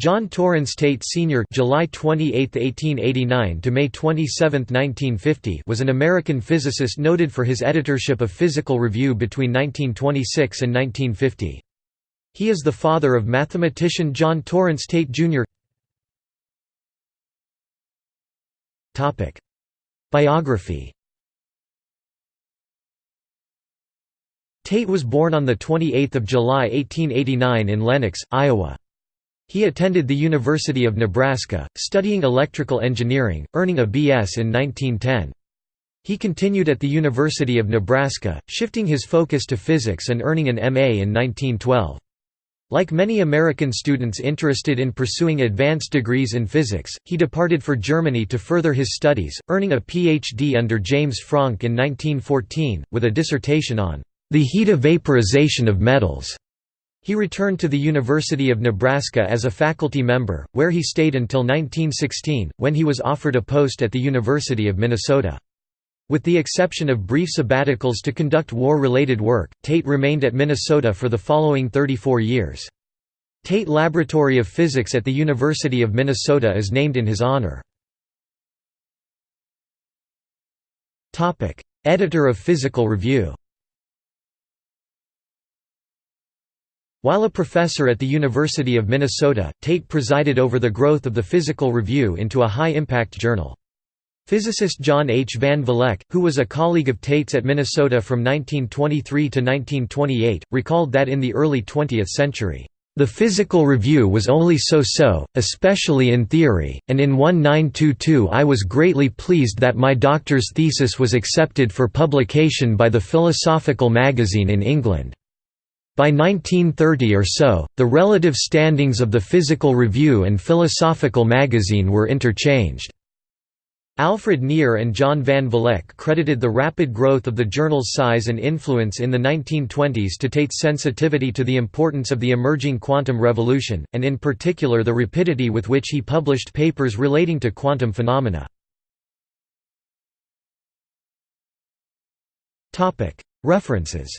John Torrance Tate Sr. (July 28, 1889 to May 27, 1950) was an American physicist noted for his editorship of Physical Review between 1926 and 1950. He is the father of mathematician John Torrance Tate Jr. Topic: Biography. Tate was born on the 28th of July 1889 in Lenox, Iowa. He attended the University of Nebraska, studying electrical engineering, earning a B.S. in 1910. He continued at the University of Nebraska, shifting his focus to physics and earning an M.A. in 1912. Like many American students interested in pursuing advanced degrees in physics, he departed for Germany to further his studies, earning a Ph.D. under James Franck in 1914, with a dissertation on the heat of vaporization of metals. He returned to the University of Nebraska as a faculty member, where he stayed until 1916, when he was offered a post at the University of Minnesota. With the exception of brief sabbaticals to conduct war-related work, Tate remained at Minnesota for the following 34 years. Tate Laboratory of Physics at the University of Minnesota is named in his honor. Editor of Physical Review While a professor at the University of Minnesota, Tate presided over the growth of the Physical Review into a high-impact journal. Physicist John H. Van Vleck, who was a colleague of Tate's at Minnesota from 1923 to 1928, recalled that in the early 20th century, "...the Physical Review was only so-so, especially in theory, and in 1922 I was greatly pleased that my doctor's thesis was accepted for publication by the Philosophical Magazine in England." By 1930 or so, the relative standings of the Physical Review and Philosophical Magazine were interchanged. Alfred Nier and John Van Vleck credited the rapid growth of the journal's size and influence in the 1920s to Tate's sensitivity to the importance of the emerging quantum revolution, and in particular the rapidity with which he published papers relating to quantum phenomena. References